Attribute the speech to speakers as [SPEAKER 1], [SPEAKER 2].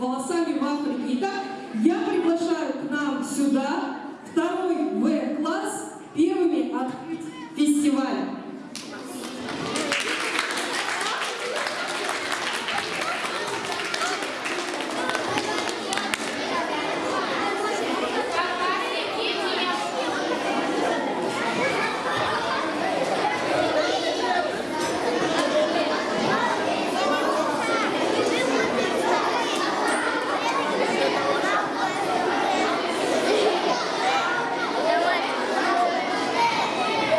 [SPEAKER 1] волосами в Африке. Итак, я приглашаю к нам сюда второй В-класс первыми открыть фестиваль.